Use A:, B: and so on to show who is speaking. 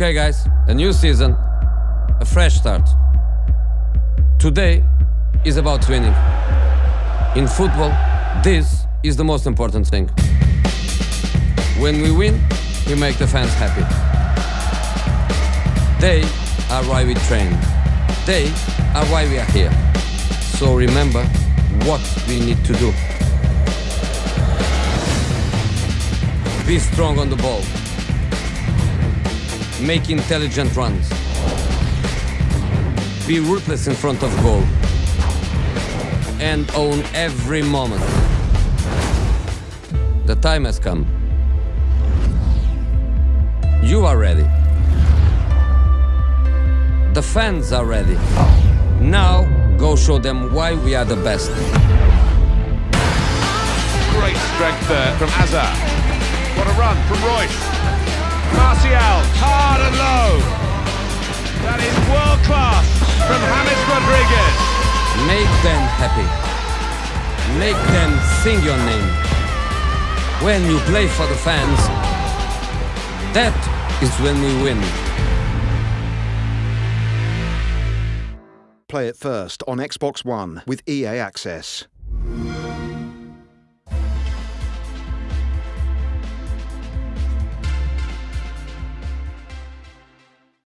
A: Okay, guys, a new season, a fresh start. Today is about winning. In football, this is the most important thing. When we win, we make the fans happy. They are why we train. They are why we are here. So remember what we need to do. Be strong on the ball. Make intelligent runs. Be ruthless in front of goal. And own every moment. The time has come. You are ready. The fans are ready. Now, go show them why we are the best.
B: Great strength there from Hazard. What a run from Reus. Martial, hard and low. That is world class from James Rodriguez.
A: Make them happy. Make them sing your name. When you play for the fans, that is when we win.
C: Play it first on Xbox One with EA Access.